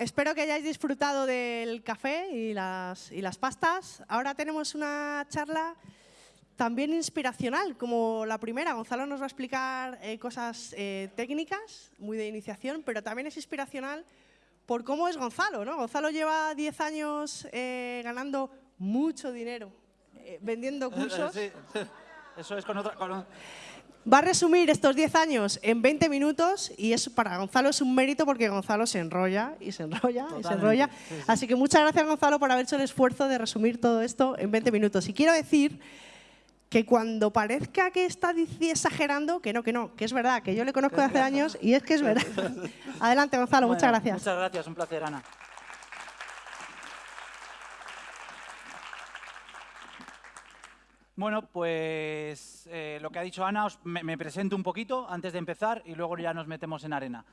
espero que hayáis disfrutado del café y las, y las pastas. Ahora tenemos una charla también inspiracional, como la primera. Gonzalo nos va a explicar eh, cosas eh, técnicas, muy de iniciación, pero también es inspiracional por cómo es Gonzalo. ¿no? Gonzalo lleva 10 años eh, ganando mucho dinero vendiendo cursos. Sí, eso es con otra... Va a resumir estos 10 años en 20 minutos y es para Gonzalo es un mérito porque Gonzalo se enrolla y se enrolla y se enrolla. Así que muchas gracias Gonzalo por haber hecho el esfuerzo de resumir todo esto en 20 minutos. Y quiero decir que cuando parezca que está exagerando, que no, que no, que es verdad, que yo le conozco de hace años y es que es verdad. Adelante, Gonzalo, muchas gracias. Muchas gracias, un placer, Ana. Bueno, pues eh, lo que ha dicho Ana, me, presento un poquito antes de empezar y luego ya nos metemos en arena.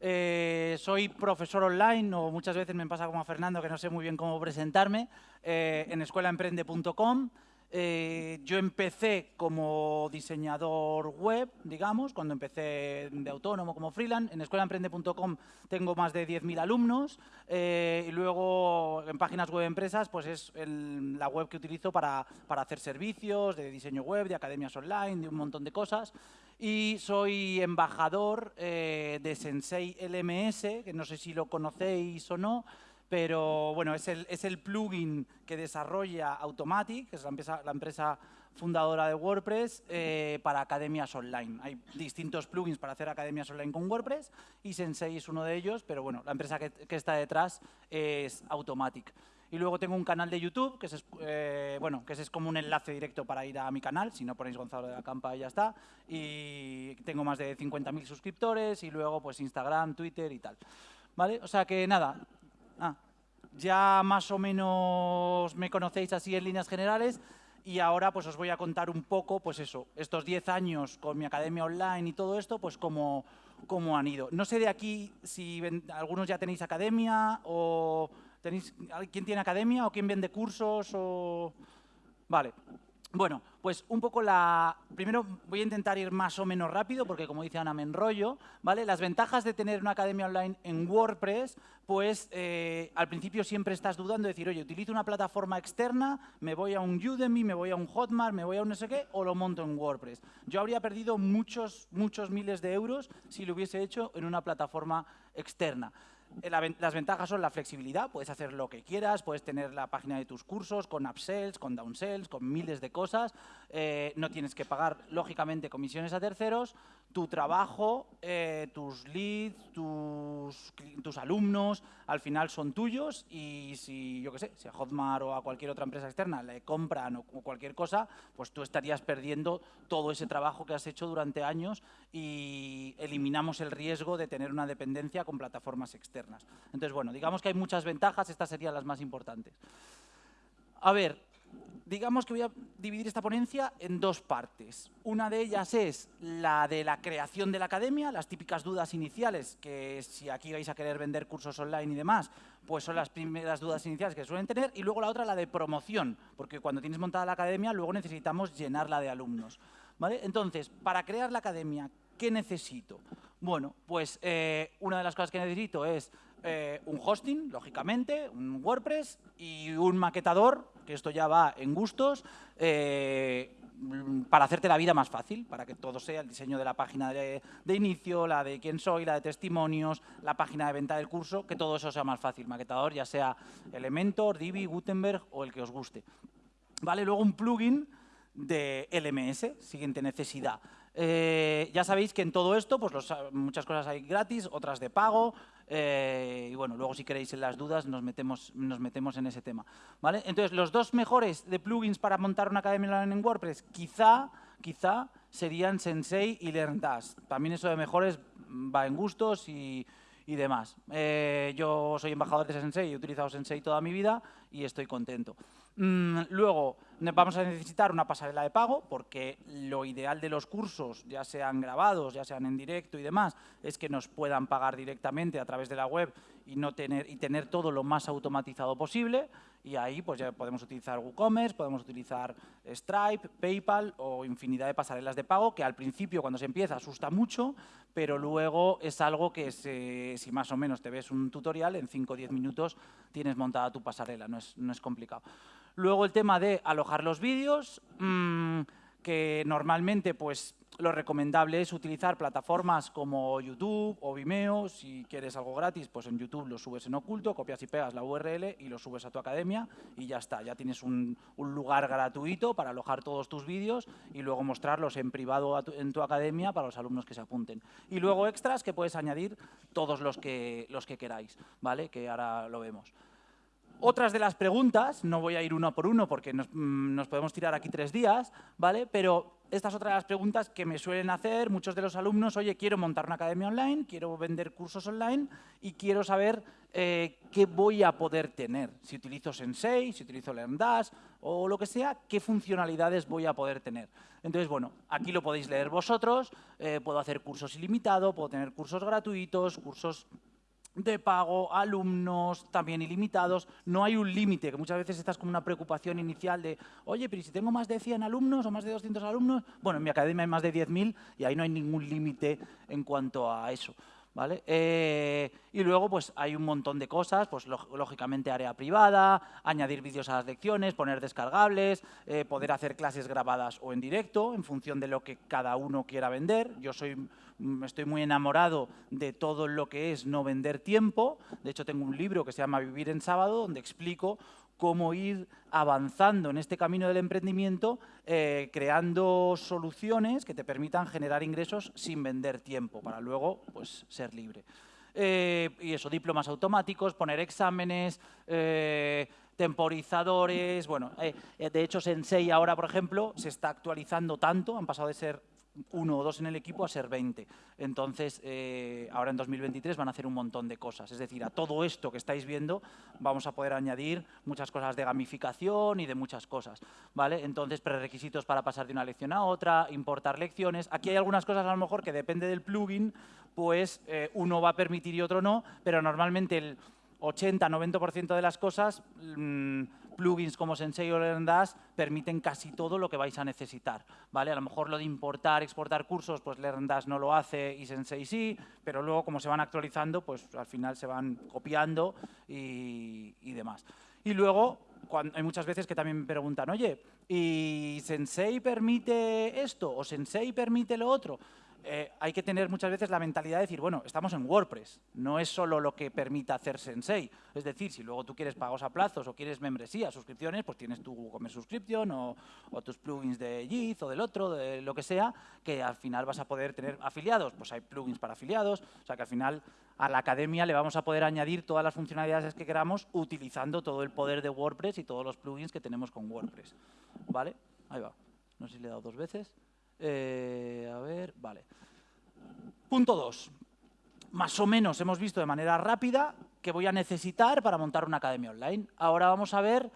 Eh, soy profesor online, o muchas veces me pasa como a Fernando que no sé muy bien cómo presentarme, eh, en escuelaemprende.com. Eh, yo empecé como diseñador web, digamos, cuando empecé de autónomo como freelance. En escuelaemprende.com tengo más de 10.000 alumnos eh, y luego en páginas web empresas pues es la web que utilizo para, para, hacer servicios de diseño web, de academias online, de un montón de cosas. Y soy embajador eh, de Sensei LMS, que no sé si lo conocéis o no, pero bueno, es el, es el plugin que desarrolla Automatic, que es la empresa, la empresa fundadora de WordPress, eh, para academias online. Hay distintos plugins para hacer academias online con WordPress y Sensei es uno de ellos, pero bueno, la empresa que, que está detrás es Automatic. Y luego tengo un canal de YouTube, que es, eh, bueno, que es como un enlace directo para ir a mi canal, si no ponéis Gonzalo de la Campa ya está. Y tengo más de 50.000 suscriptores y luego pues Instagram, Twitter y tal. ¿Vale? O sea que nada, ya más o menos me conocéis así en líneas generales y ahora pues os voy a contar un poco, pues eso, estos 10 años con mi academia online y todo esto, pues cómo, cómo han ido. No sé de aquí si algunos ya tenéis academia o tenéis, ¿quién tiene academia o quién vende cursos o...? Vale, bueno, pues un poco la... Primero voy a intentar ir más o menos rápido porque como dice Ana me enrollo, ¿vale? Las ventajas de tener una academia online en WordPress, pues eh, al principio siempre estás dudando de decir, oye, utilizo una plataforma externa, me voy a un Udemy, me voy a un Hotmart, me voy a un no sé qué, o lo monto en WordPress. Yo habría perdido muchos, muchos miles de euros si lo hubiese hecho en una plataforma externa. Eh, las ventajas son la flexibilidad, puedes hacer lo que quieras, puedes tener la página de tus cursos con upsells, con downsells, con miles de cosas, eh, no tienes que pagar, lógicamente, comisiones a terceros, tu trabajo, eh, tus leads, tus, tus, alumnos, al final son tuyos y si, yo qué sé, si a Hotmart o a cualquier otra empresa externa le compran o cualquier cosa, pues tú estarías perdiendo todo ese trabajo que has hecho durante años y eliminamos el riesgo de tener una dependencia con plataformas externas. Entonces, bueno, digamos que hay muchas ventajas, estas serían las más importantes. A ver, digamos que voy a dividir esta ponencia en dos partes. Una de ellas es la de la creación de la academia, las típicas dudas iniciales, que si aquí vais a querer vender cursos online y demás, pues son las primeras dudas iniciales que suelen tener. Y luego la otra, la de promoción, porque cuando tienes montada la academia, luego necesitamos llenarla de alumnos. ¿vale? Entonces, para crear la academia, ¿qué necesito? Bueno, pues eh, una de las cosas que necesito es eh, un hosting, lógicamente, un WordPress y un maquetador, que esto ya va en gustos, eh, para hacerte la vida más fácil, para que todo sea el diseño de la página de, inicio, la de quién soy, la de testimonios, la página de venta del curso, que todo eso sea más fácil. Maquetador, ya sea Elementor, Divi, Gutenberg o el que os guste. Vale, luego un plugin de LMS, siguiente necesidad. Eh, ya sabéis que en todo esto, pues muchas cosas hay gratis, otras de pago, eh, y bueno, luego si queréis en las dudas nos metemos, nos metemos en ese tema. ¿vale? Entonces, los dos mejores de plugins para montar una academia en WordPress, quizá, quizá serían Sensei y LearnDash. También eso de mejores va en gustos y, y demás. Eh, yo soy embajador de Sensei, he utilizado Sensei toda mi vida y estoy contento. Mm, luego, vamos a necesitar una pasarela de pago porque lo ideal de los cursos, ya sean grabados, ya sean en directo y demás, es que nos puedan pagar directamente a través de la web y, no tener, y tener todo lo más automatizado posible. Y ahí pues ya podemos utilizar WooCommerce, podemos utilizar Stripe, PayPal o infinidad de pasarelas de pago que al principio cuando se empieza asusta mucho, pero luego es algo que si más o menos te ves un tutorial, en 5 o 10 minutos tienes montada tu pasarela, no es, no es complicado. Luego el tema de alojar los vídeos, mmm, que normalmente pues lo recomendable es utilizar plataformas como YouTube o Vimeo. Si quieres algo gratis, pues en YouTube lo subes en oculto, copias y pegas la URL y lo subes a tu academia y ya está. Ya tienes un, lugar gratuito para alojar todos tus vídeos y luego mostrarlos en privado en tu academia para los alumnos que se apunten. Y luego extras que puedes añadir todos los que, los que queráis, ¿vale? Que ahora lo vemos. Otras de las preguntas, no voy a ir uno por uno porque mm, nos, podemos tirar aquí tres días, ¿vale? Pero estas otras las preguntas que me suelen hacer muchos de los alumnos, oye, quiero montar una academia online, quiero vender cursos online y quiero saber eh, qué voy a poder tener. Si utilizo Sensei, si utilizo LearnDash o lo que sea, qué funcionalidades voy a poder tener. Entonces, bueno, aquí lo podéis leer vosotros, eh, puedo hacer cursos ilimitados, puedo tener cursos gratuitos, cursos de pago, alumnos también ilimitados, no hay un límite, que muchas veces estás con una preocupación inicial de, oye, pero si tengo más de 100 alumnos o más de 200 alumnos, bueno, en mi academia hay más de 10.000 y ahí no hay ningún límite en cuanto a eso. ¿Vale? Eh, y luego pues hay un montón de cosas, pues lógicamente área privada, añadir vídeos a las lecciones, poner descargables, eh, poder hacer clases grabadas o en directo en función de lo que cada uno quiera vender. Yo soy Mm, estoy muy enamorado de todo lo que es no vender tiempo. De hecho, tengo un libro que se llama Vivir en Sábado, donde explico cómo ir avanzando en este camino del emprendimiento, eh, creando soluciones que te permitan generar ingresos sin vender tiempo, para luego pues, ser libre. Eh, y eso, diplomas automáticos, poner exámenes, eh, temporizadores, bueno, de hecho Sensei ahora, por ejemplo, se está actualizando tanto, han pasado de ser uno o dos en el equipo a ser 20. Entonces, eh, ahora en 2023 van a hacer un montón de cosas. Es decir, a todo esto que estáis viendo vamos a poder añadir muchas cosas de gamificación y de muchas cosas. ¿vale? Entonces, prerequisitos para pasar de una lección a otra, importar lecciones. Aquí hay algunas cosas a lo mejor que depende del plugin, pues eh, uno va a permitir y otro no, pero normalmente el 80-90% de las cosas... Mm, plugins como Sensei o LearnDash permiten casi todo lo que vais a necesitar. ¿vale? A lo mejor lo de importar, exportar cursos, pues LearnDash no lo hace y Sensei sí, pero luego como se van actualizando, pues al final se van copiando y, demás. Y luego, hay muchas veces que también me preguntan, oye, ¿y Sensei permite esto o Sensei permite lo otro? Eh, hay que tener muchas veces la mentalidad de decir, bueno, estamos en WordPress, no es solo lo que permita hacer Sensei. Es decir, si luego tú quieres pagos a plazos o quieres membresía, suscripciones, pues tienes tu WooCommerce Subscription o, tus plugins de JIT o del otro, de lo que sea, que al final vas a poder tener afiliados. Pues hay plugins para afiliados, o sea que al final a la academia le vamos a poder añadir todas las funcionalidades que queramos utilizando todo el poder de WordPress y todos los plugins que tenemos con WordPress. ¿Vale? Ahí va. No sé si le he dado dos veces. Eh, a ver, vale. Punto 2. Más o menos hemos visto de manera rápida qué voy a necesitar para montar una academia online. Ahora vamos a ver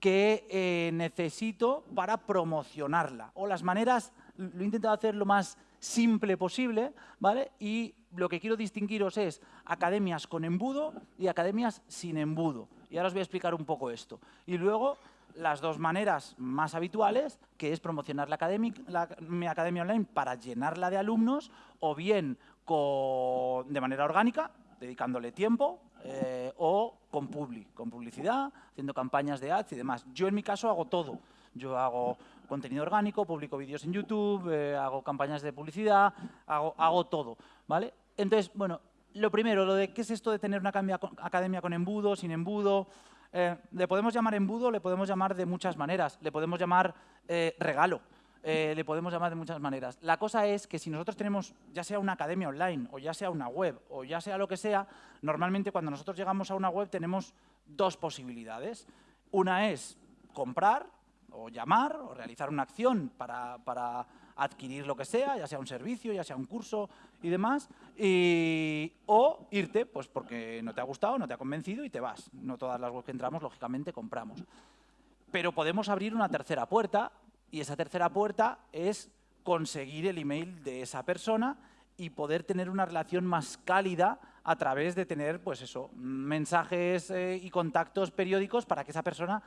qué eh, necesito para promocionarla. O las maneras, lo he intentado hacer lo más simple posible, ¿vale? Y lo que quiero distinguiros es academias con embudo y academias sin embudo. Y ahora os voy a explicar un poco esto. Y luego las dos maneras más habituales, que es promocionar la academia, mi academia online para llenarla de alumnos, o bien de manera orgánica, dedicándole tiempo, eh, o con publicidad, haciendo campañas de ads y demás. Yo en mi caso hago todo. Yo hago contenido orgánico, publico vídeos en YouTube, eh, hago campañas de publicidad, hago, hago todo, ¿vale? Entonces, bueno, lo primero, lo de qué es esto de tener una academia con embudo, sin embudo, eh, le podemos llamar embudo, le podemos llamar de muchas maneras, le podemos llamar eh, regalo, eh, le podemos llamar de muchas maneras. La cosa es que si nosotros tenemos ya sea una academia online o ya sea una web o ya sea lo que sea, normalmente cuando nosotros llegamos a una web tenemos dos posibilidades. Una es comprar o llamar o realizar una acción para, para adquirir lo que sea, ya sea un servicio, ya sea un curso y demás, y, o irte pues porque no te ha gustado, no te ha convencido y te vas. No todas las webs que entramos, lógicamente, compramos. pero podemos abrir una tercera puerta y esa tercera puerta es conseguir el email de esa persona y poder tener una relación más cálida a través de tener pues eso, mensajes eh, y contactos periódicos para que esa persona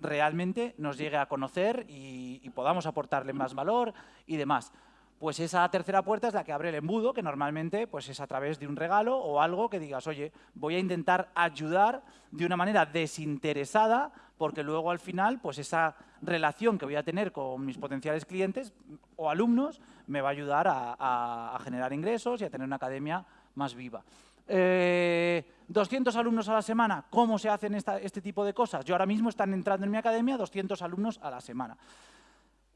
realmente nos llegue a conocer y, podamos aportarle más valor y demás pues esa tercera puerta es la que abre el embudo, que normalmente pues es a través de un regalo o algo que digas, oye, voy a intentar ayudar de una manera desinteresada, porque luego al final, pues esa relación que voy a tener con mis potenciales clientes o alumnos me va a ayudar a, generar ingresos y a tener una academia más viva. 200 eh, alumnos a la semana, ¿cómo se hacen este tipo de cosas? Yo ahora mismo están entrando en mi academia 200 alumnos a la semana.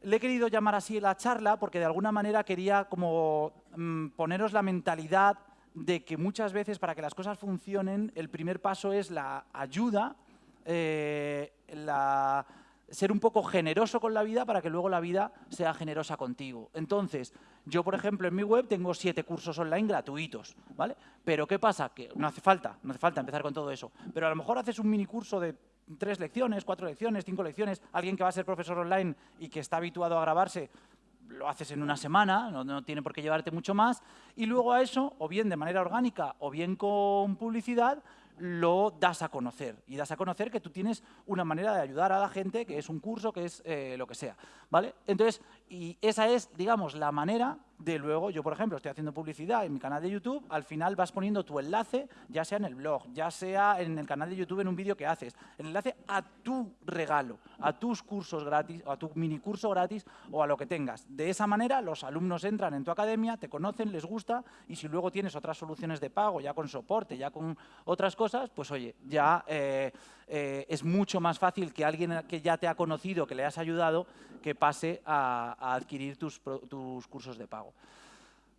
Le he querido llamar así la charla porque de alguna manera quería como mm, poneros la mentalidad de que muchas veces para que las cosas funcionen el primer paso es la ayuda, eh, ser un poco generoso con la vida para que luego la vida sea generosa contigo. Entonces, yo, por ejemplo, en mi web tengo siete cursos online gratuitos, ¿vale? Pero ¿qué pasa? Que no hace falta, no hace falta empezar con todo eso. Pero a lo mejor haces un mini curso de tres lecciones, cuatro lecciones, cinco lecciones, alguien que va a ser profesor online y que está habituado a grabarse, lo haces en una semana, no, tiene por qué llevarte mucho más, y luego a eso, o bien de manera orgánica o bien con publicidad, lo das a conocer. Y das a conocer que tú tienes una manera de ayudar a la gente, que es un curso, que es eh, lo que sea. ¿vale? Entonces, y esa es, digamos, la manera de luego, yo por ejemplo estoy haciendo publicidad en mi canal de YouTube, al final vas poniendo tu enlace, ya sea en el blog, ya sea en el canal de YouTube en un vídeo que haces, el enlace a tu regalo, a tus cursos gratis, o a tu mini curso gratis o a lo que tengas. De esa manera los alumnos entran en tu academia, te conocen, les gusta y si luego tienes otras soluciones de pago, ya con soporte, ya con otras cosas, pues oye, ya eh, eh, es mucho más fácil que alguien que ya te ha conocido, que le has ayudado, que pase a, adquirir tus, cursos de pago.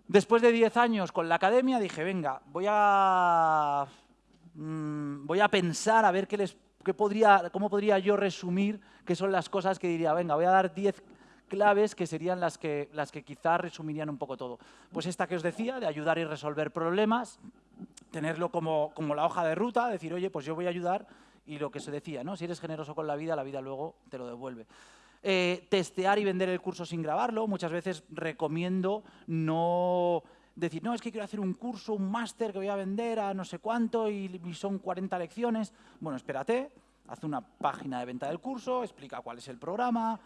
Después de 10 años con la academia dije, venga, voy a, mm, voy a pensar a ver qué les, podría, cómo podría yo resumir qué son las cosas que diría, venga, voy a dar 10 claves que serían las que, las que quizás resumirían un poco todo. Pues esta que os decía, de ayudar y resolver problemas, tenerlo como, como la hoja de ruta, decir, oye, pues yo voy a ayudar y lo que se decía, ¿no? Si eres generoso con la vida, la vida luego te lo devuelve. Eh, testear y vender el curso sin grabarlo. Muchas veces recomiendo no decir, no, es que quiero hacer un curso, un máster que voy a vender a no sé cuánto y, y son 40 lecciones. Bueno, espérate, haz una página de venta del curso, explica cuál es el programa,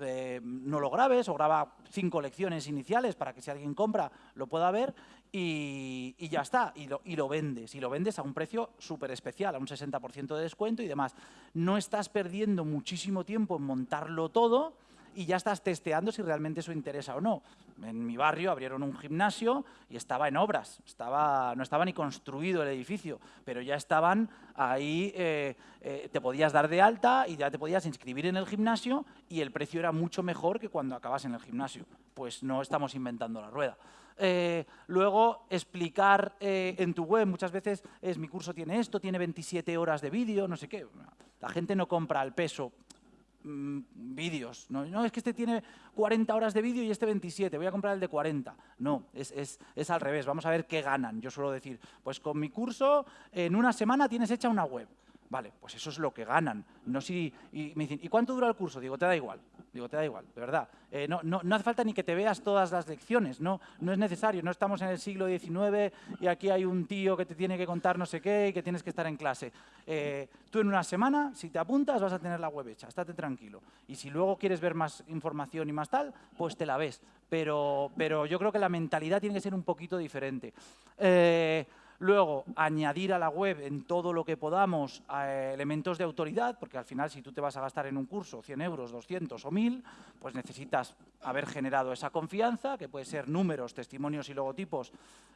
eh, no lo grabes o graba cinco lecciones iniciales para que si alguien compra lo pueda ver y, ya está, y lo, y lo, vendes. Y lo vendes a un precio súper especial, a un 60% de descuento y demás. No estás perdiendo muchísimo tiempo en montarlo todo, y ya estás testeando si realmente eso interesa o no. En mi barrio abrieron un gimnasio y estaba en obras, estaba, no estaba ni construido el edificio, pero ya estaban ahí, eh, eh, te podías dar de alta y ya te podías inscribir en el gimnasio y el precio era mucho mejor que cuando acabas en el gimnasio. Pues no estamos inventando la rueda. Eh, luego, explicar en tu web, muchas veces es mi curso tiene esto, tiene 27 horas de vídeo, no sé qué. La gente no compra al peso Mm, vídeos. ¿no? es que este tiene 40 horas de vídeo y este 27, voy a comprar el de 40. No, es, es, es, al revés. Vamos a ver qué ganan. Yo suelo decir, pues con mi curso en una semana tienes hecha una web. Vale, pues eso es lo que ganan. No si, y me dicen, ¿y cuánto dura el curso? Digo, te da igual. Digo, te da igual, de verdad. Eh, no, no, no, hace falta ni que te veas todas las lecciones, no, no es necesario. No estamos en el siglo XIX y aquí hay un tío que te tiene que contar no sé qué y que tienes que estar en clase. Eh, tú en una semana, si te apuntas, vas a tener la web hecha, estate tranquilo. Y si luego quieres ver más información y más tal, pues te la ves. Pero, pero yo creo que la mentalidad tiene que ser un poquito diferente. Eh, Luego, añadir a la web en todo lo que podamos eh, elementos de autoridad, porque al final si tú te vas a gastar en un curso 100 euros, 200 o 1000, pues necesitas haber generado esa confianza, que puede ser números, testimonios y logotipos,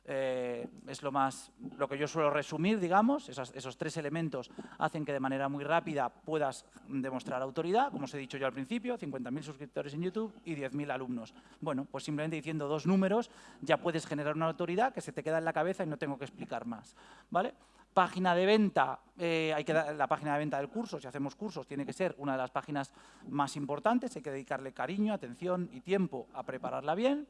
eh, es lo, más, lo que yo suelo resumir, digamos, esos, esos tres elementos hacen que de manera muy rápida puedas demostrar autoridad, como os he dicho yo al principio, 50.000 suscriptores en YouTube y 10.000 alumnos. Bueno, pues simplemente diciendo dos números ya puedes generar una autoridad que se te queda en la cabeza y no tengo que explicar más. ¿vale? Página de venta, eh, hay que dar, la página de venta del curso, si hacemos cursos, tiene que ser una de las páginas más importantes, hay que dedicarle cariño, atención y tiempo a prepararla bien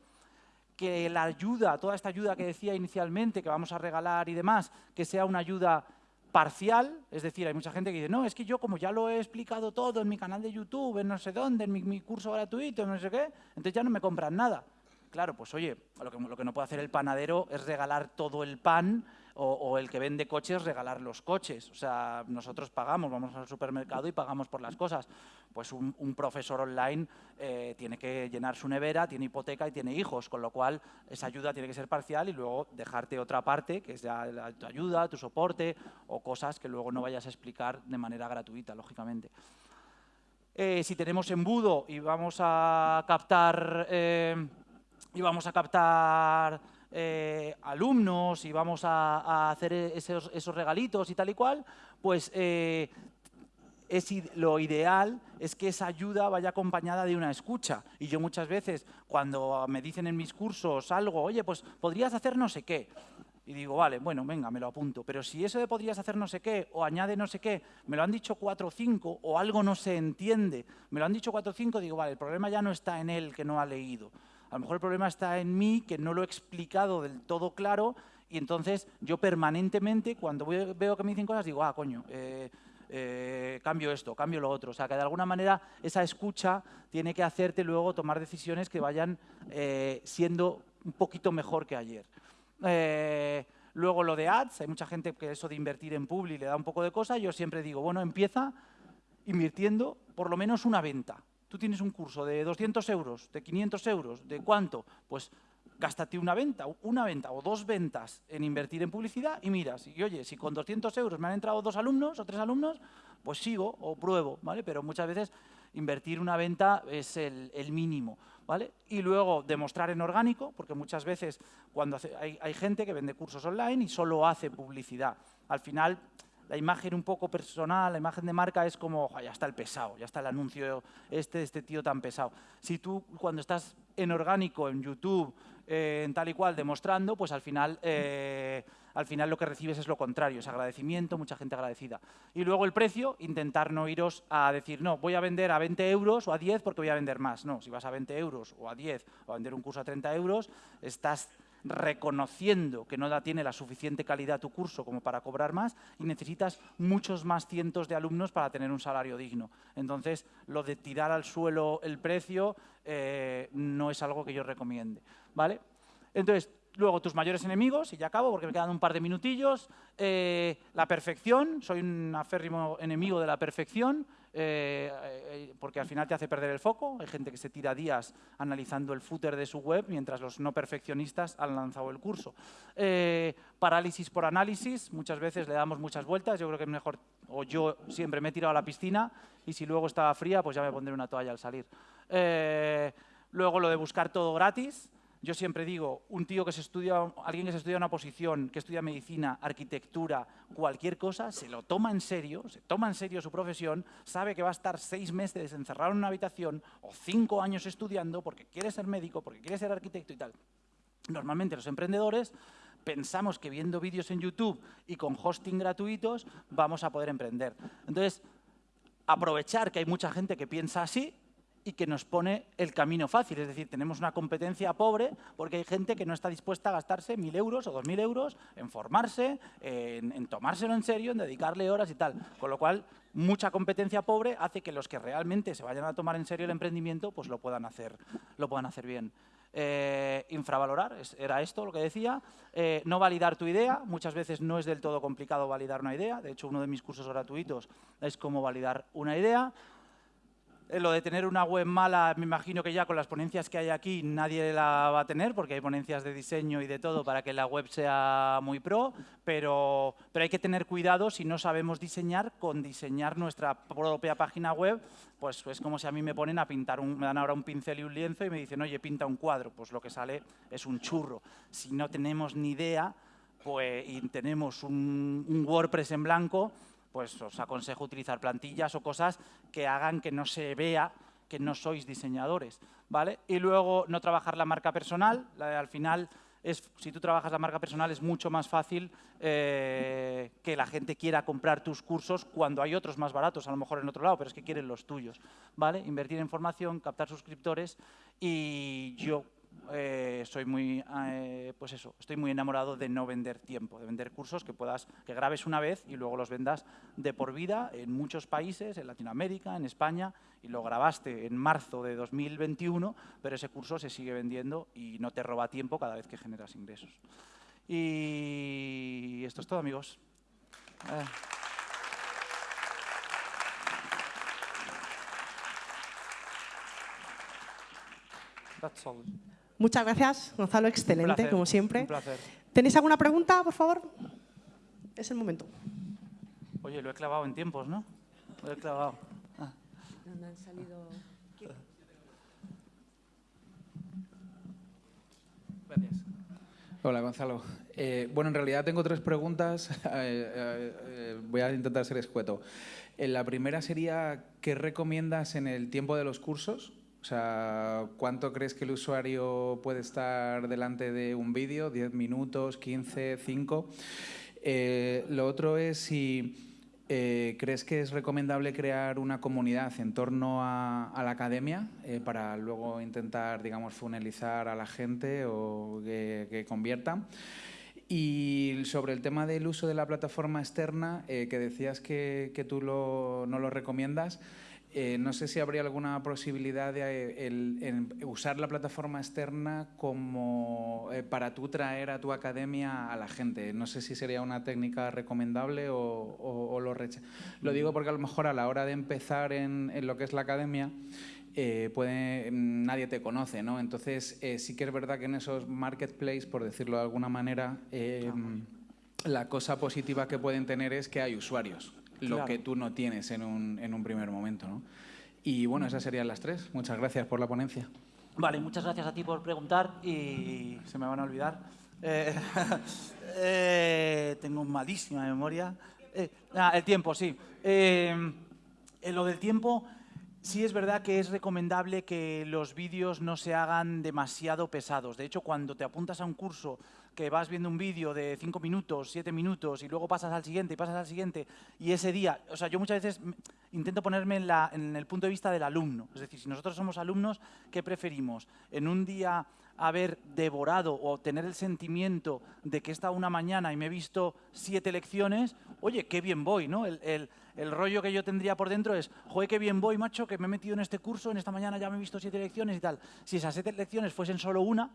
que la ayuda, toda esta ayuda que decía inicialmente, que vamos a regalar y demás, que sea una ayuda parcial, es decir, hay mucha gente que dice, no, es que yo como ya lo he explicado todo en mi canal de YouTube, en no sé dónde, en mi, curso gratuito, en no sé qué, entonces ya no me compran nada. Claro, pues oye, lo que, no puede hacer el panadero es regalar todo el pan o, el que vende coches regalar los coches. O sea, nosotros pagamos, vamos al supermercado y pagamos por las cosas. Pues un, profesor online eh, tiene que llenar su nevera, tiene hipoteca y tiene hijos, con lo cual esa ayuda tiene que ser parcial y luego dejarte otra parte, que es ya tu ayuda, tu soporte o cosas que luego no vayas a explicar de manera gratuita, lógicamente. Eh, si tenemos embudo y vamos a captar... Eh, y vamos a captar eh, alumnos y vamos a, hacer esos, regalitos y tal y cual, pues eh, es, lo ideal es que esa ayuda vaya acompañada de una escucha. Y yo muchas veces, cuando me dicen en mis cursos algo, oye, pues podrías hacer no sé qué, y digo, vale, bueno, venga, me lo apunto. Pero si eso de podrías hacer no sé qué, o añade no sé qué, me lo han dicho cuatro o cinco, o algo no se entiende, me lo han dicho cuatro o cinco, digo, vale, el problema ya no está en él que no ha leído. A lo mejor el problema está en mí, que no lo he explicado del todo claro, y entonces yo permanentemente, cuando veo que me dicen cosas, digo, ah, coño, eh, eh, cambio esto, cambio lo otro. O sea, que de alguna manera esa escucha tiene que hacerte luego tomar decisiones que vayan eh, siendo un poquito mejor que ayer. luego lo de ads, hay mucha gente que eso de invertir en Publi le da un poco de cosa. Yo siempre digo, bueno, empieza invirtiendo por lo menos una venta tú tienes un curso de 200 euros, de 500 euros, ¿de cuánto? Pues gástate una venta, una venta o dos ventas en invertir en publicidad y miras, y oye, si con 200 euros me han entrado dos alumnos o tres alumnos, pues sigo o pruebo, ¿vale? Pero muchas veces invertir una venta es el, mínimo, ¿vale? Y luego demostrar en orgánico, porque muchas veces cuando hay, hay gente que vende cursos online y solo hace publicidad. Al final la imagen un poco personal, la imagen de marca es como, ya está el pesado, ya está el anuncio este, este tío tan pesado. Si tú cuando estás en orgánico, en YouTube, eh, en tal y cual, demostrando, pues al final, eh, al final lo que recibes es lo contrario, es agradecimiento, mucha gente agradecida. Y luego el precio, intentar no iros a decir, no, voy a vender a 20 euros o a 10 porque voy a vender más. No, si vas a 20 euros o a 10 o a vender un curso a 30 euros, estás reconociendo que no tiene la suficiente calidad tu curso como para cobrar más y necesitas muchos más cientos de alumnos para tener un salario digno. Entonces, lo de tirar al suelo el precio eh, no es algo que yo recomiende. ¿vale? Entonces, luego tus mayores enemigos, y ya acabo porque me quedan un par de minutillos, eh, la perfección, soy un aférrimo enemigo de la perfección, eh, eh, porque al final te hace perder el foco. Hay gente que se tira días analizando el footer de su web, mientras los no perfeccionistas han lanzado el curso. Eh, parálisis por análisis, muchas veces le damos muchas vueltas. Yo creo que es mejor, o yo siempre me he tirado a la piscina y si luego estaba fría, pues ya me pondré una toalla al salir. luego lo de buscar todo gratis. Yo siempre digo, un tío que se estudia, alguien que se estudia una posición, que estudia medicina, arquitectura, cualquier cosa, se lo toma en serio, se toma en serio su profesión, sabe que va a estar seis meses encerrado en una habitación o cinco años estudiando porque quiere ser médico, porque quiere ser arquitecto y tal. Normalmente los emprendedores pensamos que viendo vídeos en YouTube y con hosting gratuitos vamos a poder emprender. Entonces, aprovechar que hay mucha gente que piensa así y que nos pone el camino fácil. Es decir, tenemos una competencia pobre porque hay gente que no está dispuesta a gastarse mil euros o dos mil euros en formarse, en, tomárselo en serio, en dedicarle horas y tal. Con lo cual, mucha competencia pobre hace que los que realmente se vayan a tomar en serio el emprendimiento, pues lo puedan hacer, lo puedan hacer bien. Eh, infravalorar, era esto lo que decía, eh, no validar tu idea, muchas veces no es del todo complicado validar una idea, de hecho uno de mis cursos gratuitos es cómo validar una idea, lo de tener una web mala, me imagino que ya con las ponencias que hay aquí nadie la va a tener, porque hay ponencias de diseño y de todo para que la web sea muy pro, pero, pero hay que tener cuidado si no sabemos diseñar, con diseñar nuestra propia página web, pues es como si a mí me ponen a pintar, un, me dan ahora un pincel y un lienzo y me dicen, oye, pinta un cuadro, pues lo que sale es un churro. Si no tenemos ni idea pues, y tenemos un WordPress en blanco, pues os aconsejo utilizar plantillas o cosas que hagan que no se vea que no sois diseñadores, ¿vale? Y luego no trabajar la marca personal, al final es, si tú trabajas la marca personal es mucho más fácil eh, que la gente quiera comprar tus cursos cuando hay otros más baratos, a lo mejor en otro lado, pero es que quieren los tuyos, ¿vale? Invertir en formación, captar suscriptores y yo eh, soy muy, eh, pues eso, estoy muy enamorado de no vender tiempo, de vender cursos que puedas, que grabes una vez y luego los vendas de por vida en muchos países, en Latinoamérica, en España, y lo grabaste en marzo de 2021, pero ese curso se sigue vendiendo y no te roba tiempo cada vez que generas ingresos. Y esto es todo, amigos. Eh. That's all. Muchas gracias, Gonzalo. Excelente, placer, como siempre. Un placer. ¿Tenéis alguna pregunta, por favor? Es el momento. Oye, lo he clavado en tiempos, ¿no? Lo he clavado. Ah. ¿Dónde han salido? Gracias. Hola, Gonzalo. Eh, bueno, en realidad tengo tres preguntas. Eh, eh, eh, voy a intentar ser escueto. Eh, la primera sería, ¿qué recomiendas en el tiempo de los cursos? O sea, ¿cuánto crees que el usuario puede estar delante de un vídeo? ¿10 minutos, 15, 5? Eh, lo otro es si eh, crees que es recomendable crear una comunidad en torno a, a la academia eh, para luego intentar, digamos, funelizar a la gente o que, que convierta. Y sobre el tema del uso de la plataforma externa, eh, que decías que, que tú lo, no lo recomiendas, eh, no sé si habría alguna posibilidad de eh, el- usar la plataforma externa como eh, para tú traer a tu academia a la gente. No sé si sería una técnica recomendable o, o- o lo recha- Lo digo porque a lo mejor a la hora de empezar en, en lo que es la academia, eh, puede, nadie te conoce, ¿no? Entonces, sí que es verdad que en esos marketplaces, por decirlo de alguna manera, eh, la cosa positiva que pueden tener es que hay usuarios, lo Claro. que tú no tienes en un, en un primer momento, ¿no? Y bueno, esas serían las tres. Muchas gracias por la ponencia. Vale, muchas gracias a ti por preguntar y se me van a olvidar. Eh, eh, tengo malísima memoria. Eh, ah, el tiempo, sí. Eh, en lo del tiempo, sí es verdad que es recomendable que los vídeos no se hagan demasiado pesados. De hecho, cuando te apuntas a un curso que vas viendo un vídeo de 5 minutos, 7 minutos y luego pasas al siguiente y pasas al siguiente y ese día, o sea, yo muchas veces intento ponerme en, el punto de vista del alumno. Es decir, si nosotros somos alumnos, ¿qué preferimos? En un día haber devorado o tener el sentimiento de que he una mañana y me he visto siete lecciones, oye, qué bien voy, ¿no? El rollo que yo tendría por dentro es, joder, qué bien voy, macho, que me he metido en este curso, en esta mañana ya me he visto siete lecciones y tal. Si esas siete lecciones fuesen solo una,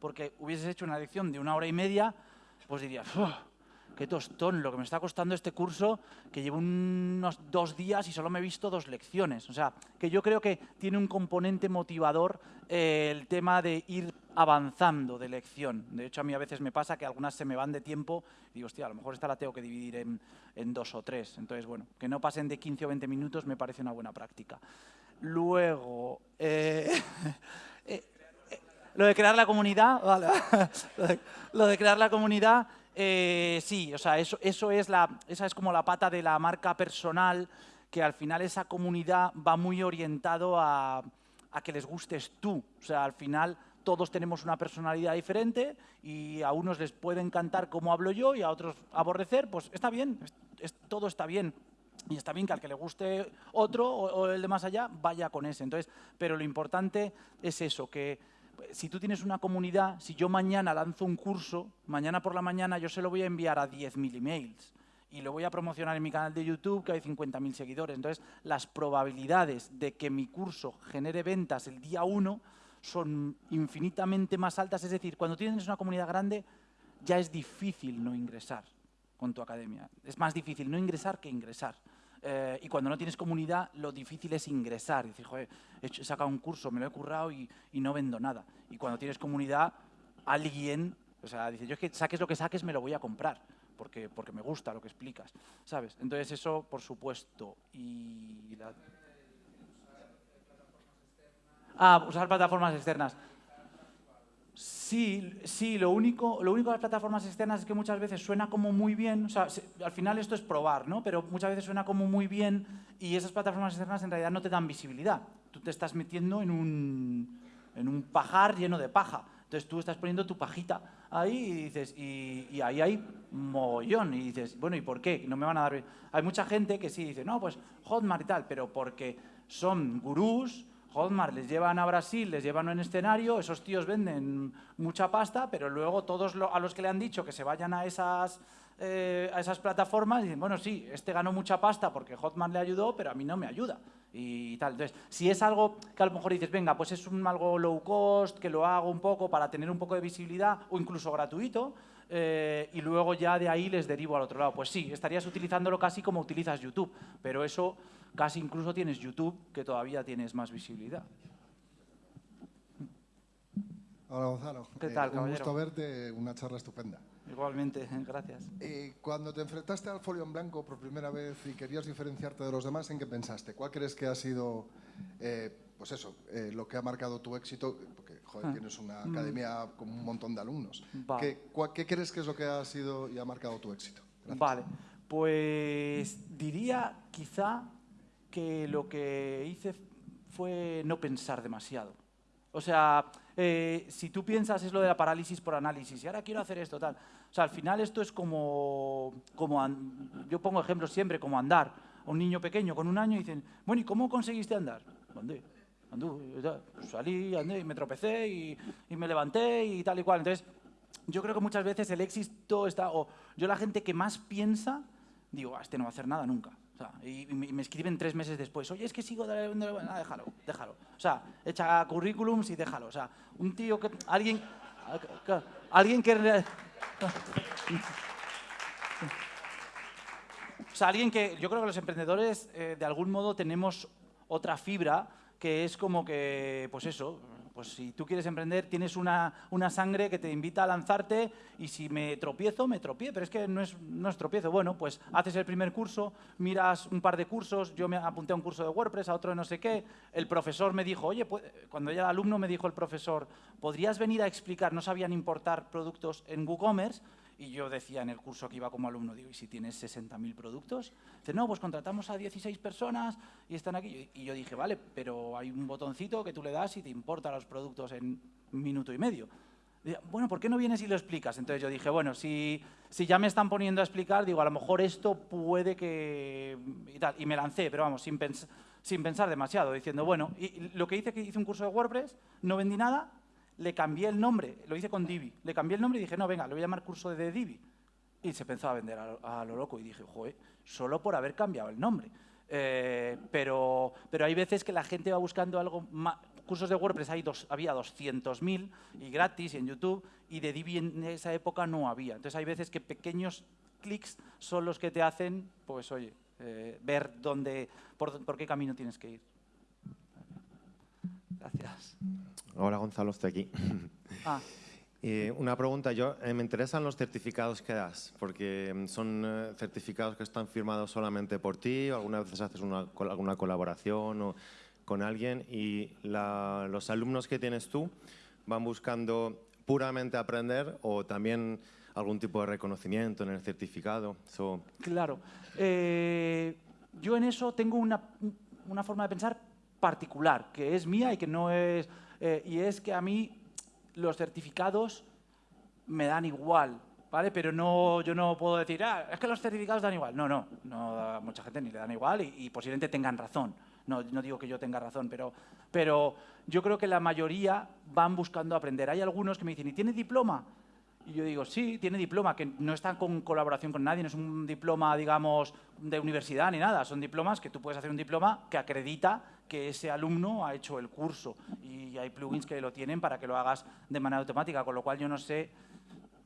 porque hubieses hecho una lección de una hora y media, pues dirías, "Uf, qué tostón lo que me está costando este curso, que llevo unos dos días y solo me he visto dos lecciones. O sea, que yo creo que tiene un componente motivador eh, el tema de ir avanzando de lección. De hecho, a mí a veces me pasa que algunas se me van de tiempo y digo, hostia, a lo mejor esta la tengo que dividir en, en dos o tres. Entonces, bueno, que no pasen de 15 o 20 minutos me parece una buena práctica. Luego, eh, eh, lo de crear la comunidad, vale. lo, de, crear la comunidad, eh, sí, o sea, eso, eso es la, esa es como la pata de la marca personal, que al final esa comunidad va muy orientado a, a que les gustes tú. O sea, al final todos tenemos una personalidad diferente y a unos les puede encantar cómo hablo yo y a otros aborrecer, pues está bien, es- es- todo está bien. Y está bien que al que le guste otro o, o el de más allá vaya con ese. Entonces, pero lo importante es eso, que si tú tienes una comunidad, si yo mañana lanzo un curso, mañana por la mañana yo se lo voy a enviar a 10.000 emails y lo voy a promocionar en mi canal de YouTube que hay 50.000 seguidores. Entonces, las probabilidades de que mi curso genere ventas el día 1 son infinitamente más altas. Es decir, cuando tienes una comunidad grande, ya es difícil no ingresar con tu academia. Es más difícil no ingresar que ingresar. Eh, y cuando no tienes comunidad, lo difícil es ingresar. Decir, joder, he sacado un curso, me lo he currado y, y no vendo nada. Y cuando tienes comunidad, alguien, o sea, dice, yo es que saques lo que saques, me lo voy a comprar. Porque, porque me gusta lo que explicas, ¿sabes? Entonces eso, por supuesto. Y la- Ah, usar plataformas externas. Sí, sí, lo único, lo único de las plataformas externas es que muchas veces suena como muy bien, o sea, se- al final esto es probar, ¿no? Pero muchas veces suena como muy bien y esas plataformas externas en realidad no te dan visibilidad. Tú te estás metiendo en un, en un pajar lleno de paja. Entonces tú estás poniendo tu pajita ahí y dices, y, y ahí hay mogollón. Y dices, bueno, ¿y por qué? No me van a dar... Hay mucha gente que sí dice, no, pues Hotmart y tal, pero porque son gurús Hotmart les llevan a Brasil, les llevan un escenario, esos tíos venden mucha pasta, pero luego todos a los que le han dicho que se vayan a esas, eh, a esas plataformas dicen, bueno, sí, este ganó mucha pasta porque Hotmart le ayudó, pero a mí no me ayuda. Y tal. Entonces, si es algo que a lo mejor dices, venga, pues es un algo low cost, que lo hago un poco para tener un poco de visibilidad o incluso gratuito, eh, y luego ya de ahí les derivo al otro lado. Pues sí, estarías utilizándolo casi como utilizas YouTube, pero eso casi incluso tienes YouTube, que todavía tienes más visibilidad. Hola Gonzalo. ¿Qué tal, eh, Un gusto verte, una charla estupenda. Igualmente, gracias. Eh, cuando te enfrentaste al folio en blanco por primera vez y querías diferenciarte de los demás, ¿en qué pensaste? ¿Cuál crees que ha sido, eh, pues eso, lo que ha marcado tu éxito? Porque, joder, ah. tienes una mm. academia con un montón de alumnos. ¿Qué, ¿Qué, crees que es lo que ha sido y ha marcado tu éxito? Vale, pues diría quizá que lo que hice fue no pensar demasiado. O sea, eh, si tú piensas es lo de la parálisis por análisis, y ahora quiero hacer esto, tal. O sea, al final esto es como, como yo pongo ejemplos siempre, como andar. Un niño pequeño con un año dicen, bueno, ¿y cómo conseguiste andar? Andé, salí, andé, y me tropecé y, y me levanté y tal y cual. Entonces, yo creo que muchas veces el éxito está, o yo la gente que más piensa, digo, ah, este no va a hacer nada nunca y, me escriben tres meses después, oye, es que sigo... De... Ah, déjalo, déjalo. O sea, echa currículums y déjalo. O sea, un tío que... Alguien... Alguien que... O sea, alguien que... Yo creo que los emprendedores, eh, de algún modo, tenemos otra fibra que es como que, pues eso, pues si tú quieres emprender, tienes una, sangre que te invita a lanzarte y si me tropiezo, me tropiezo, pero es que no es, no es tropiezo. Bueno, pues haces el primer curso, miras un par de cursos, yo me apunté a un curso de WordPress, a otro de no sé qué, el profesor me dijo, oye, cuando ya era alumno me dijo el profesor, ¿podrías venir a explicar, no sabían importar productos en WooCommerce? Y yo decía en el curso que iba como alumno, digo, ¿y si tienes 60.000 productos? Dice, no, pues contratamos a 16 personas y están aquí. Y yo dije, vale, pero hay un botoncito que tú le das y te importa los productos en un minuto y medio. bueno, ¿por qué no vienes y lo explicas? Entonces yo dije, bueno, si, si ya me están poniendo a explicar, digo, a lo mejor esto puede que... Y, tal. y me lancé, pero vamos, sin, sin pensar demasiado, diciendo, bueno, y lo que hice que hice un curso de WordPress, no vendí nada, le cambié el nombre, lo hice con Divi, le cambié el nombre y dije, no, venga, lo voy a llamar curso de Divi. Y se pensó a vender a, lo loco y dije, joder, solo por haber cambiado el nombre. Eh, pero, pero hay veces que la gente va buscando algo más. Cursos de WordPress hay dos, había 200.000 y gratis en YouTube y de Divi en esa época no había. Entonces hay veces que pequeños clics son los que te hacen, pues oye, eh, ver dónde, por qué camino tienes que ir. Gracias. Hola Gonzalo, estoy aquí. Ah. una pregunta, yo eh, me interesan los certificados que das, porque mm, son eh, certificados que están firmados solamente por ti, o algunas veces haces una, alguna colaboración o, con alguien y los alumnos que tienes tú van buscando puramente aprender o también algún tipo de reconocimiento en el certificado. Claro. Eh, yo en eso tengo una, una forma de pensar particular, que es mía y que no es... Eh, y es que a mí los certificados me dan igual, ¿vale? Pero no, yo no puedo decir, ah, es que los certificados dan igual. No, no, no a mucha gente ni le dan igual y, posiblemente tengan razón. No, no, digo que yo tenga razón, pero, pero yo creo que la mayoría van buscando aprender. Hay algunos que me dicen, ¿y tiene diploma? Y yo digo, sí, tiene diploma, que no está con colaboración con nadie, no es un diploma, digamos, de universidad ni nada. Son diplomas que tú puedes hacer un diploma que acredita que ese alumno ha hecho el curso. Y hay plugins que lo tienen para que lo hagas de manera automática, con lo cual yo no sé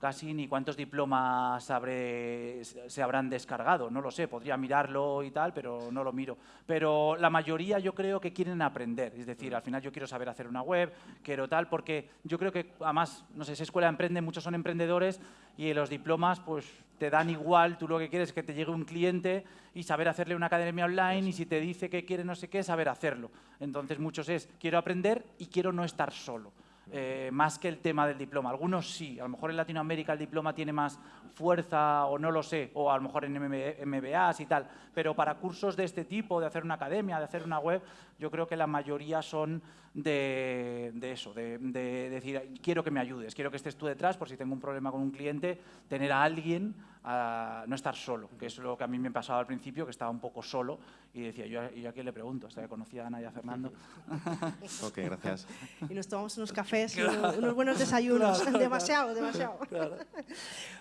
casi ni cuántos diplomas se habrán descargado, no lo sé, podría mirarlo y tal, pero no lo miro. Pero la mayoría yo creo que quieren aprender, es decir, al final yo quiero saber hacer una web, quiero tal, porque yo creo que además, no sé, esa escuela emprende, muchos son emprendedores y los diplomas pues te dan igual, tú lo que quieres es que te llegue un cliente y saber hacerle una academia online y si te dice que quiere no sé qué, saber hacerlo. Entonces muchos es, quiero aprender y quiero no estar solo. Eh, más que el tema del diploma. Algunos sí, a lo mejor en Latinoamérica el diploma tiene más fuerza o no lo sé, o a lo mejor en MBAs y tal, pero para cursos de este tipo, de hacer una academia, de hacer una web, yo creo que la mayoría son de, eso, de, decir, quiero que me ayudes, quiero que estés tú detrás por si tengo un problema con un cliente, tener a alguien no estar solo, que es lo que a mí me pasaba al principio, que estaba un poco solo y decía, yo, ¿y a quién le pregunto? Hasta que conocía a Ana y a Fernando. ok, gracias. Y nos tomamos unos cafés y unos, buenos desayunos. demasiado, demasiado.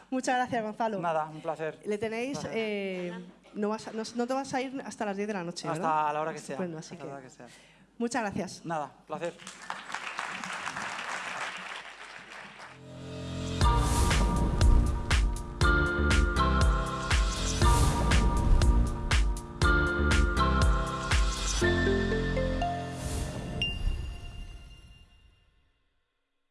Muchas gracias, Gonzalo. Nada, un placer. Le tenéis... Eh, no, vas no, te vas a ir hasta las 10 de la noche, Hasta la hora que sea. Muchas gracias. Nada, placer.